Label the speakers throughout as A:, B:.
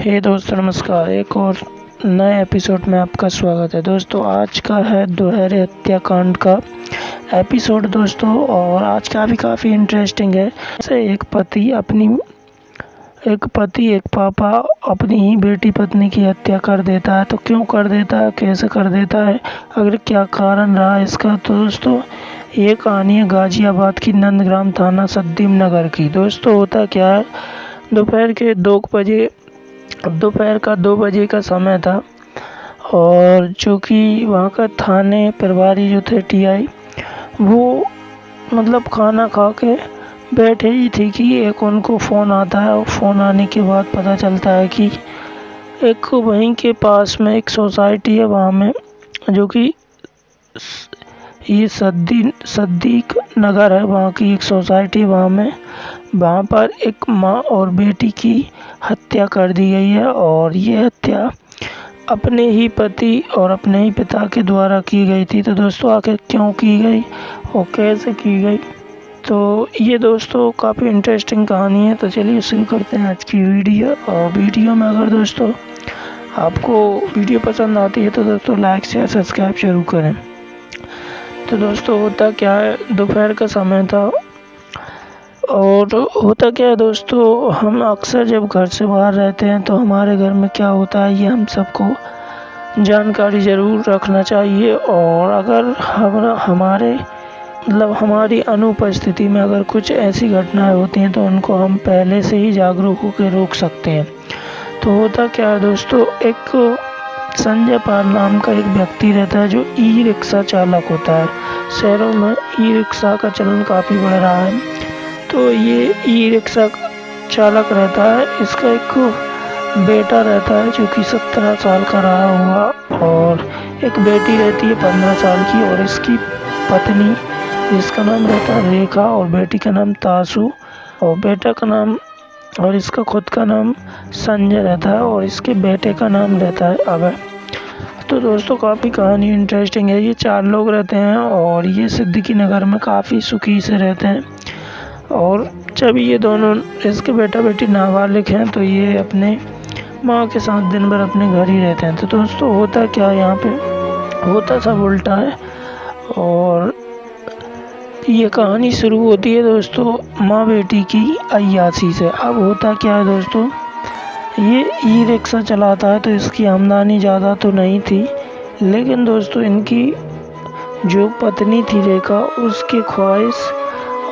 A: हे दोस्तों, नमस्कार। एक और नए एपिसोड में आपका स्वागत है। दोस्तों, आज का है दोहरे हत्याकांड का एपिसोड दोस्तों, और आज का भी काफ़ी इंटरेस्टिंग है। जैसे एक पति अपनी, एक पति, एक पापा अपनी ही बेटी पत्नी की हत्या कर देता है। तो क्यों कर देता है? कैसे कर देता है? अगर क्या कारण रहा इसका? तो दोस्तों, ये कहानी है गाजियाबाद की नंदग्राम थाना सद्दीम नगर की। दोस्तों, होता क्या है? दोपहर के दो बजे दोपहर का दो बजे का समय था और जो कि वहाँ का थाने प्रभारी जो थे टीआई, वो मतलब खाना खा के बैठे ही थे कि एक उनको फ़ोन आता है और फ़ोन आने के बाद पता चलता है कि एक वहीं के पास में एक सोसाइटी है वहाँ में, जो कि ये सद्दी, सद्दीक नगर है वहाँ की एक सोसाइटी वहाँ में। वहाँ पर एक माँ और बेटी की हत्या कर दी गई है और ये हत्या अपने ही पति और अपने ही पिता के द्वारा की गई थी। तो दोस्तों, आखिर क्यों की गई और कैसे की गई? तो ये दोस्तों, काफ़ी इंटरेस्टिंग कहानी है। तो चलिए शुरू करते हैं आज की वीडियो। और वीडियो में अगर दोस्तों आपको वीडियो पसंद आती है तो दोस्तों लाइक शेयर सब्सक्राइब ज़रूर करें। तो दोस्तों, होता क्या है? दोपहर का समय था और होता क्या है दोस्तों, हम अक्सर जब घर से बाहर रहते हैं तो हमारे घर में क्या होता है, ये हम सबको जानकारी ज़रूर रखना चाहिए। और अगर हम, हमारे मतलब हमारी अनुपस्थिति में अगर कुछ ऐसी घटनाएँ होती हैं तो उनको हम पहले से ही जागरूक होकर रोक सकते हैं। तो होता क्या है दोस्तों, एक संजय पाल नाम का एक व्यक्ति रहता है जो ई रिक्शा चालक होता है। शहरों में ई रिक्शा का चलन काफ़ी बढ़ रहा है। तो ये ई रिक्शा चालक रहता है। इसका एक बेटा रहता है जो कि सत्रह साल का रहा हुआ और एक बेटी रहती है पंद्रह साल की और इसकी पत्नी जिसका नाम रहता है रेखा और बेटी का नाम तासु और बेटा का नाम और इसका खुद का नाम संजय रहता है और इसके बेटे का नाम रहता है अभय। तो दोस्तों, काफ़ी कहानी इंटरेस्टिंग है। ये चार लोग रहते हैं और ये सिद्दीकी नगर में काफ़ी सुखी से रहते हैं। और जब ये दोनों इसके बेटा बेटी नाबालिग हैं तो ये अपने माँ के साथ दिन भर अपने घर ही रहते हैं। तो दोस्तों, होता क्या यहाँ पे? होता सब उल्टा है। और ये कहानी शुरू होती है दोस्तों माँ बेटी की अयासी से। अब होता क्या है दोस्तों? ये ई रिक्शा चलाता है तो इसकी आमदनी ज़्यादा तो नहीं थी। लेकिन दोस्तों, इनकी जो पत्नी थी रेखा, उसकी ख्वाहिश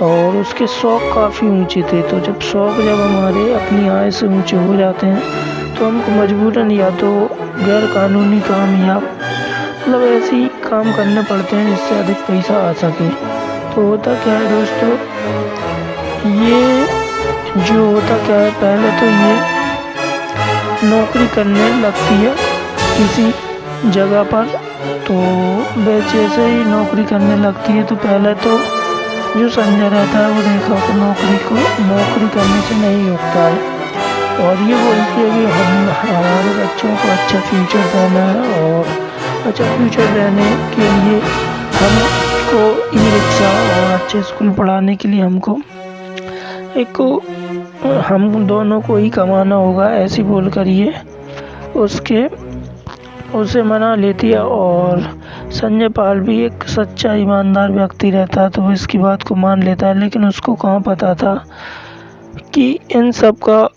A: और उसके शौक़ काफ़ी ऊँचे थे। तो जब शौक़ जब हमारे अपनी आय से ऊँचे हो जाते हैं तो हमको मजबूरन या तो गैर कानूनी काम या मतलब ऐसे ही काम करने पड़ते हैं जिससे अधिक पैसा आ सके। तो होता क्या है दोस्तों, ये जो होता क्या है, पहले तो ये नौकरी करने लगती है किसी जगह पर तो जैसे ही नौकरी करने लगती है। तो पहले तो जो संजय रहता है, वो रेखा को नौकरी को, नौकरी करने से नहीं रोकता है। और ये बोलती है कि हम, हमारे बच्चों को अच्छा फ्यूचर देना है और अच्छा फ्यूचर देने के लिए हमको ई रिक्शा और अच्छे स्कूल पढ़ाने के लिए हमको एक हम दोनों को ही कमाना होगा, ऐसी बोल कर ये उसके उसे मना लेती है और संजय पाल भी एक सच्चा ईमानदार व्यक्ति रहता है तो वो इसकी बात को मान लेता है लेकिन उसको कहाँ पता था कि इन सब का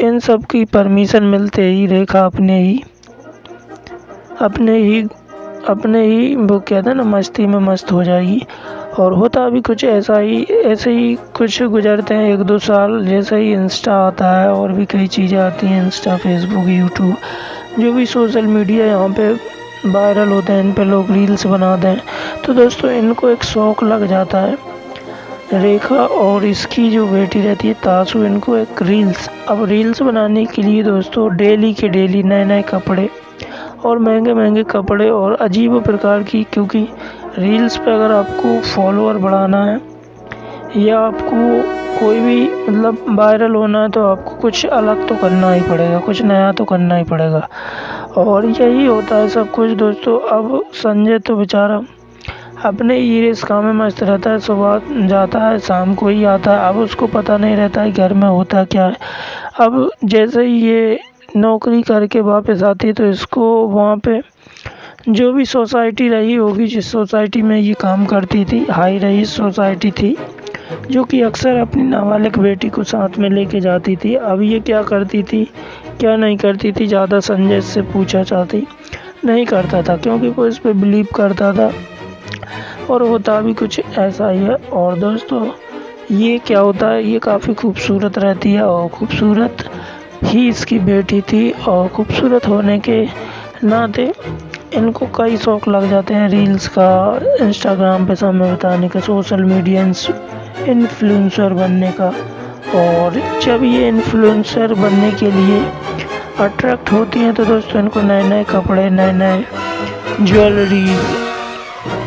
A: इन सब की परमिशन मिलते ही रेखा अपने ही अपने ही अपने ही वो कहते हैं ना, मस्ती में मस्त हो जाएगी। और होता भी कुछ ऐसा ही, ऐसे ही कुछ गुजरते हैं, एक दो साल जैसे ही इंस्टा आता है और भी कई चीज़ें आती हैं इंस्टा फेसबुक यूट्यूब जो भी सोशल मीडिया यहाँ पे वायरल होते हैं, इन पे लोग रील्स बनाते हैं। तो दोस्तों, इनको एक शौक़ लग जाता है। रेखा और इसकी जो बेटी रहती है तासु इनको एक रील्स। अब रील्स बनाने के लिए दोस्तों, डेली के डेली नए नए कपड़े और महँगे महँगे कपड़े और अजीब प्रकार की, क्योंकि रील्स पे अगर आपको फॉलोअर बढ़ाना है या आपको कोई भी मतलब वायरल होना है तो आपको कुछ अलग तो करना ही पड़ेगा, कुछ नया तो करना ही पड़ेगा। और यही होता है सब कुछ दोस्तों। अब संजय तो बेचारा अपने ही रिस्का में मस्त रहता है, सुबह जाता है, शाम को ही आता है। अब उसको पता नहीं रहता है घर में होता क्या है। अब जैसे ही ये नौकरी करके वापस आती है तो इसको वहाँ पे जो भी सोसाइटी रही होगी, जिस सोसाइटी में ये काम करती थी, हाई रही सोसाइटी थी जो कि अक्सर अपनी नाबालिग बेटी को साथ में लेके जाती थी। अब ये क्या करती थी? क्या नहीं करती थी? ज़्यादा संजय से पूछा चाहती नहीं करता था, क्योंकि वो इस पर बिलीव करता था। और होता भी कुछ ऐसा ही है। और दोस्तों, ये क्या होता है? ये काफ़ी खूबसूरत रहती है और खूबसूरत ही इसकी बेटी थी। और खूबसूरत होने के नाते इनको कई शौक़ लग जाते हैं रील्स का, इंस्टाग्राम पे समय बिताने का, सोशल मीडिया इन्फ्लुएंसर बनने का। और जब ये इन्फ्लुएंसर बनने के लिए अट्रैक्ट होती हैं तो दोस्तों, इनको नए नए कपड़े नए नए ज्वेलरी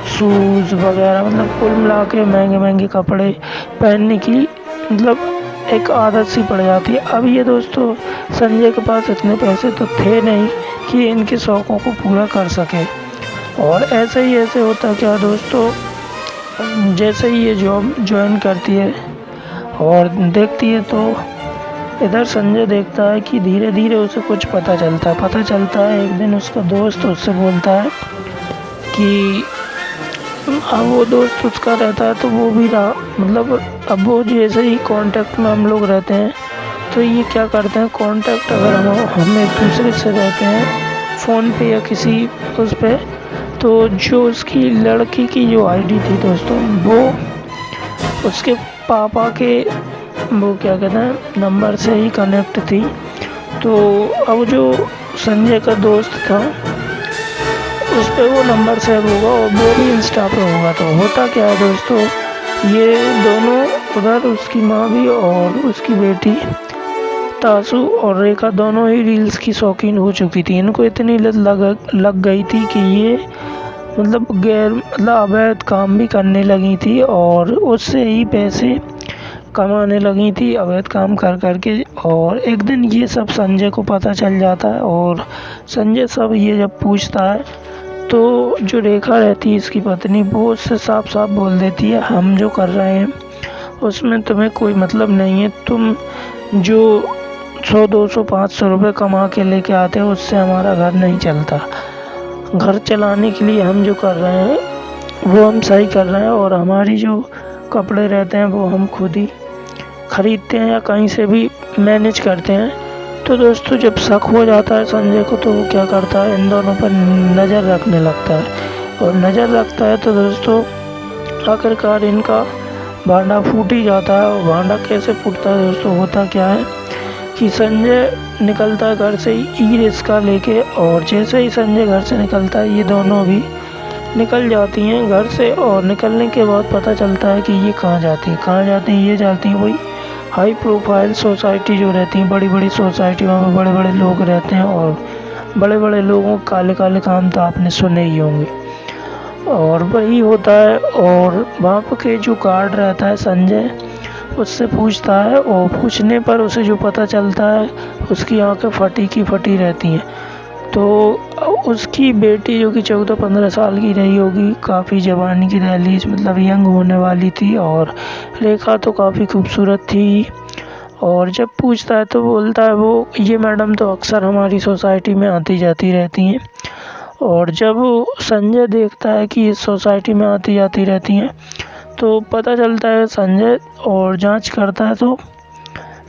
A: शूज़ वगैरह मतलब कुल मिला के महँगे महँगे कपड़े पहनने की मतलब एक आदत सी पड़ जाती है। अब ये दोस्तों, संजय के पास इतने पैसे तो थे नहीं कि इनके शौक़ों को पूरा कर सके। और ऐसे ही ऐसे होता क्या दोस्तों जैसे ही ये जॉब ज्वाइन करती है और देखती है तो इधर संजय देखता है कि धीरे धीरे उसे कुछ पता चलता है। पता चलता है, एक दिन उसका दोस्त उससे बोलता है कि अब वो दोस्त उसका रहता है तो वो भी रहा। मतलब अब वो जैसे ही कांटेक्ट में हम लोग रहते हैं तो ये क्या करते हैं? कांटेक्ट अगर हम हम एक दूसरे से रहते हैं फ़ोन पे या किसी उस पर तो जो उसकी लड़की की जो आईडी थी दोस्तों, वो उसके पापा के, वो क्या कहते हैं नंबर से ही कनेक्ट थी। तो अब जो संजय का दोस्त था, उस पर वो नंबर सेव होगा और वो भी इंस्टा पे होगा। तो होता क्या है दोस्तों, ये दोनों, उधर उसकी माँ भी और उसकी बेटी, तासु और रेखा, दोनों ही रील्स की शौकीन हो चुकी थी। इनको इतनी लत लग लग गई थी कि ये मतलब गैर मतलब अवैध काम भी करने लगी थी और उससे ही पैसे कमाने लगी थी, अवैध काम कर कर के और एक दिन ये सब संजय को पता चल जाता है और संजय सब ये जब पूछता है तो जो रेखा रहती है इसकी पत्नी, वो उससे साफ़ साफ़ बोल देती है, हम जो कर रहे हैं, उसमें तुम्हें कोई मतलब नहीं है। तुम जो सौ, दो सौ, पाँच सौ रुपये कमा के लेके आते हो, उससे हमारा घर नहीं चलता। घर चलाने के लिए हम जो कर रहे हैं, वो हम सही कर रहे हैं और हमारी जो कपड़े रहते हैं, वो हम खुद ही ख़रीदते हैं या कहीं से भी मैनेज करते हैं। तो दोस्तों, जब शक हो जाता है संजय को तो वो क्या करता है? इन दोनों पर नज़र रखने लगता है। और नज़र रखता है तो दोस्तों, आखिरकार इनका भांडा फूट ही जाता है। और भांडा कैसे फूटता है दोस्तों, होता क्या है? कि संजय निकलता है घर से ई रिक्शा लेके और जैसे ही संजय घर से निकलता है, ये दोनों भी निकल जाती हैं घर से और निकलने के बाद पता चलता है कि ये कहाँ जाती हैं। कहाँ जाती हैं, ये जाती हैं वही हाई प्रोफ़ाइल सोसाइटी जो रहती हैं। बड़ी बड़ी सोसाइटी वहाँ पर बड़े बड़े लोग रहते हैं और बड़े बड़े लोगों काले काले काम तो आपने सुने ही होंगे। और वही होता है और वहाँ पर के जो गार्ड रहता है संजय उससे पूछता है और पूछने पर उसे जो पता चलता है, उसकी आँखें फटी की फटी रहती हैं। तो उसकी बेटी जो कि चौदह पंद्रह साल की रही होगी, काफ़ी जवानी की दहलीज मतलब यंग होने वाली थी और रेखा तो काफ़ी खूबसूरत थी। और जब पूछता है तो बोलता है, वो, ये मैडम तो अक्सर हमारी सोसाइटी में आती जाती रहती हैं। और जब संजय देखता है कि इस सोसाइटी में आती जाती रहती हैं तो पता चलता है संजय और जाँच करता है तो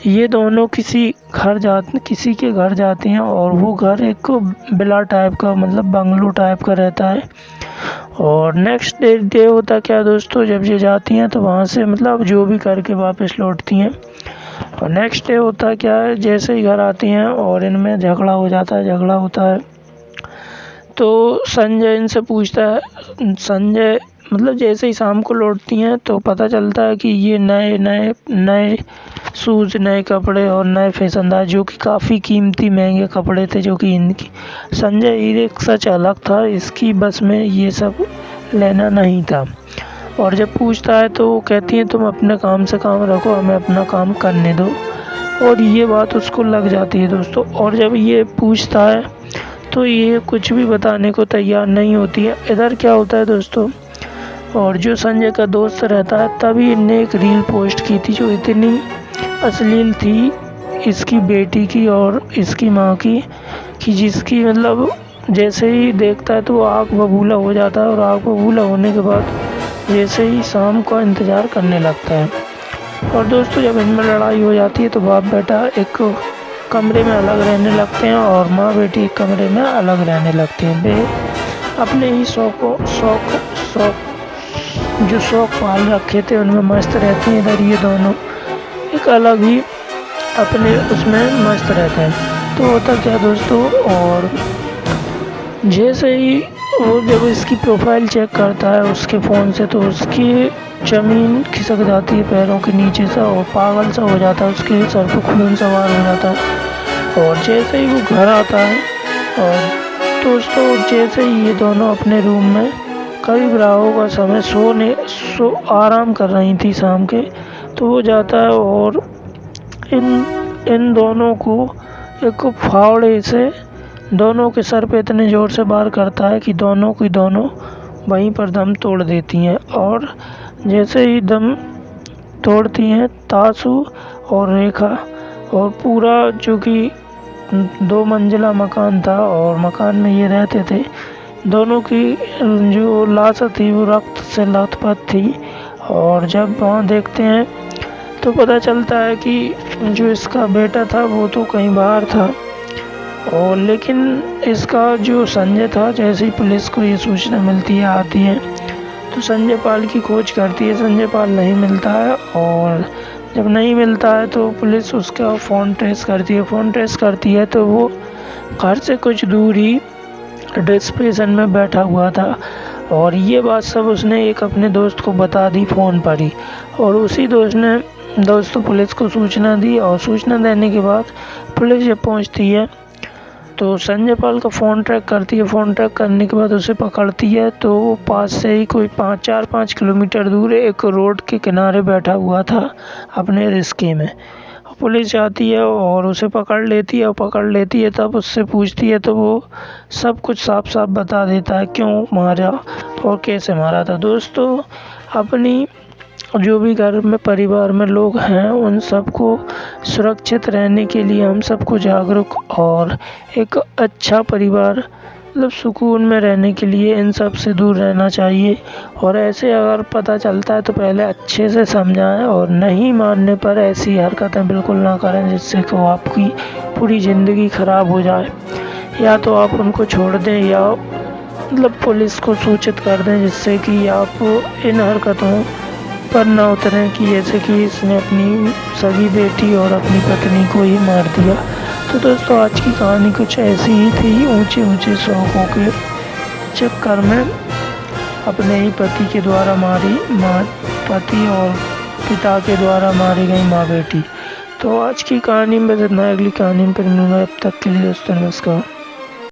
A: ये दोनों किसी घर जाते, किसी के घर जाते हैं और वो घर एक बिला टाइप का मतलब बंगलो टाइप का रहता है। और नेक्स्ट डे डे होता क्या दोस्तों, जब ये जाती हैं तो वहाँ से मतलब जो भी करके वापस लौटती हैं। और नेक्स्ट डे होता क्या है, जैसे ही घर आती हैं और इनमें झगड़ा हो जाता है, झगड़ा होता है। तो संजय इनसे पूछता है, संजय मतलब जैसे ही शाम को लौटती हैं तो पता चलता है कि ये नए नए नए शूज़, नए कपड़े और नए फैशनदार जो कि काफ़ी कीमती, महँगे कपड़े थे, जो कि इनकी। संजय हीरे सच अलग था, इसकी बस में ये सब लेना नहीं था। और जब पूछता है तो वो कहती हैं, तुम अपने काम से काम रखो, हमें अपना काम करने दो। और ये बात उसको लग जाती है दोस्तों। और जब ये पूछता है तो ये कुछ भी बताने को तैयार नहीं होती है। इधर क्या होता है दोस्तों? और जो संजय का दोस्त रहता है, तभी इनने एक रील पोस्ट की थी जो इतनी अश्लील थी इसकी बेटी की और इसकी माँ की, कि जिसकी मतलब जैसे ही देखता है तो आँख बबूला हो जाता है और आँख बबूला होने के बाद जैसे ही शाम का इंतज़ार करने लगता है। और दोस्तों, जब इनमें लड़ाई हो जाती है तो बाप बेटा एक कमरे में अलग रहने लगते हैं और माँ बेटी कमरे में अलग रहने लगते हैं। वे अपने ही शौक शौक शौक, जो शौक पाल रखे थे, उनमें मस्त रहते हैं। इधर ये दोनों एक अलग ही अपने उसमें मस्त रहते हैं। तो होता क्या दोस्तों, और जैसे ही वो जब इसकी प्रोफ़ाइल चेक करता है उसके फ़ोन से तो उसकी ज़मीन खिसक जाती है पैरों के नीचे सा और पागल सा हो जाता है, उसके सर पर खून सवार हो जाता है। और जैसे ही वो घर आता है, और दोस्तों, जैसे ही ये दोनों अपने रूम में करीब राहों का समय सोने, सो आराम कर रही थी शाम के तो वो जाता है और इन इन दोनों को एक फावड़े से, दोनों के सर पे इतने ज़ोर से वार करता है कि दोनों की दोनों वहीं पर दम तोड़ देती हैं और जैसे ही दम तोड़ती हैं, तासु और रेखा और पूरा जो कि दो मंजिला मकान था और मकान में ये रहते थे, दोनों की जो लाश थी वो रक्त से लथपथ थी और जब वहाँ देखते हैं तो पता चलता है कि जो इसका बेटा था वो तो कहीं बाहर था। और लेकिन इसका जो संजय था, जैसे ही पुलिस को ये सूचना मिलती है, आती है तो संजय पाल की खोज करती है, संजय पाल नहीं मिलता है और जब नहीं मिलता है तो पुलिस उसका फ़ोन ट्रेस करती है, फ़ोन ट्रेस करती है तो वो घर से कुछ दूर ही डिस्प्रेशन में बैठा हुआ था और ये बात सब उसने एक अपने दोस्त को बता दी फ़ोन पर ही और उसी दोस्त ने, दोस्तों पुलिस को सूचना दी और सूचना देने के बाद पुलिस जब पहुँचती है तो संजय पाल का फ़ोन ट्रैक करती है फ़ोन ट्रैक करने के बाद उसे पकड़ती है तो वो पास से ही कोई पाँच, चार, पाँच किलोमीटर दूर एक रोड के किनारे बैठा हुआ था अपने रिस्के में। पुलिस जाती है और उसे पकड़ लेती है और पकड़ लेती है, तब उससे पूछती है तो वो सब कुछ साफ़ साफ़ बता देता है, क्यों मारा और कैसे मारा था। दोस्तों, अपनी जो भी घर में परिवार में लोग हैं, उन सबको सुरक्षित रहने के लिए हम सबको जागरूक और एक अच्छा परिवार मतलब सुकून में रहने के लिए इन सबसे दूर रहना चाहिए। और ऐसे अगर पता चलता है तो पहले अच्छे से समझाएँ और नहीं मानने पर ऐसी हरकतें बिल्कुल ना करें जिससे कि आपकी पूरी ज़िंदगी ख़राब हो जाए। या तो आप उनको छोड़ दें या मतलब पुलिस को सूचित कर दें जिससे कि आप इन हरकतों पर न उतरें कि जैसे कि इसने अपनी सगी बेटी और अपनी पत्नी को ही मार दिया। तो दोस्तों, आज की कहानी कुछ ऐसी ही थी ऊँचे ऊँचे शौकों के चक्कर में अपने ही पति के द्वारा मारी, माँ, पति और पिता के द्वारा मारी गई माँ बेटी। तो आज की कहानी में जितना अगली कहानी में मिलूँगा। अब तक के लिए दोस्तों, नमस्कार।